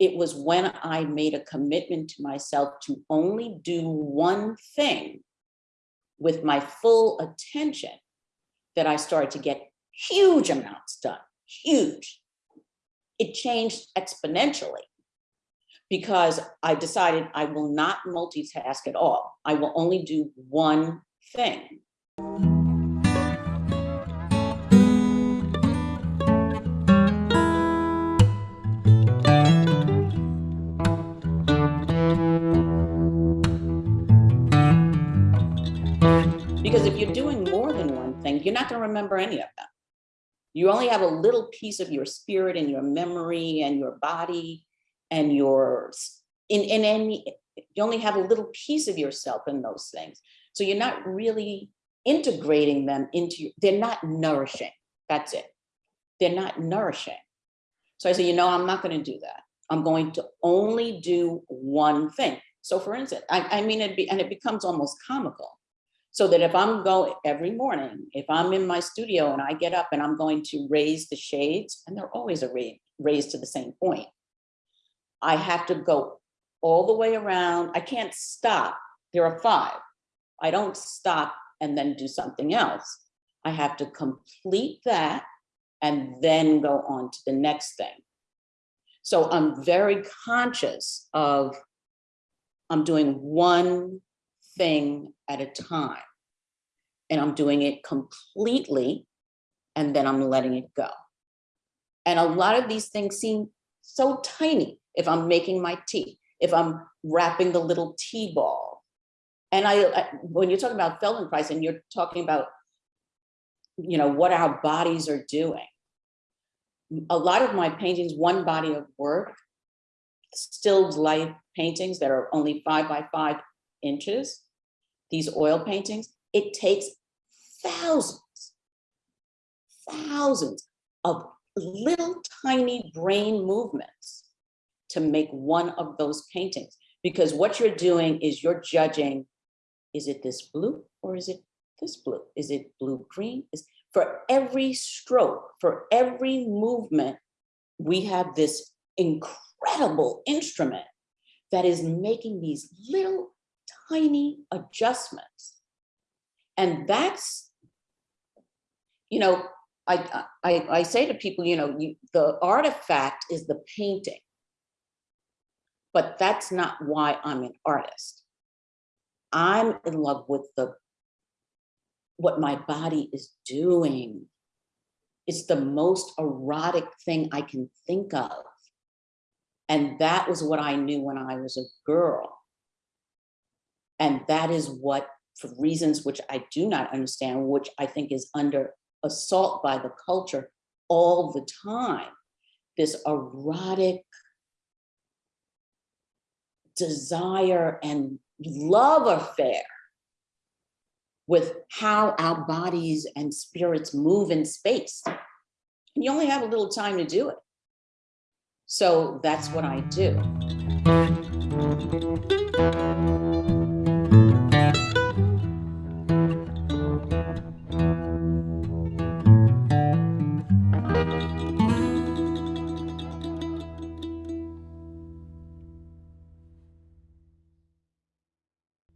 it was when I made a commitment to myself to only do one thing with my full attention that I started to get huge amounts done, huge. It changed exponentially because I decided I will not multitask at all. I will only do one thing. Because if you're doing more than one thing, you're not going to remember any of them. You only have a little piece of your spirit and your memory and your body and your in in any you only have a little piece of yourself in those things. So you're not really integrating them into they're not nourishing. That's it. They're not nourishing. So I say, you know, I'm not going to do that. I'm going to only do one thing. So for instance, I, I mean, it be, and it becomes almost comical. So that if I'm going every morning, if I'm in my studio and I get up and I'm going to raise the shades, and they're always a raised to the same point, I have to go all the way around. I can't stop. There are five. I don't stop and then do something else. I have to complete that and then go on to the next thing. So I'm very conscious of I'm doing one thing at a time. And I'm doing it completely, and then I'm letting it go. And a lot of these things seem so tiny if I'm making my tea, if I'm wrapping the little tea ball. And I, I when you're talking about Feldenkrais and you're talking about, you know, what our bodies are doing, a lot of my paintings, one body of work, stilled life paintings that are only five by five inches, these oil paintings, it takes thousands, thousands of little tiny brain movements to make one of those paintings. Because what you're doing is you're judging, is it this blue or is it this blue? Is it blue green? Is for every stroke, for every movement, we have this incredible instrument that is making these little tiny adjustments. And that's, you know, I, I, I say to people, you know, you, the artifact is the painting, but that's not why I'm an artist. I'm in love with the what my body is doing. It's the most erotic thing I can think of. And that was what I knew when I was a girl. And that is what, for reasons which I do not understand, which I think is under assault by the culture all the time, this erotic desire and love affair with how our bodies and spirits move in space. And you only have a little time to do it. So that's what I do.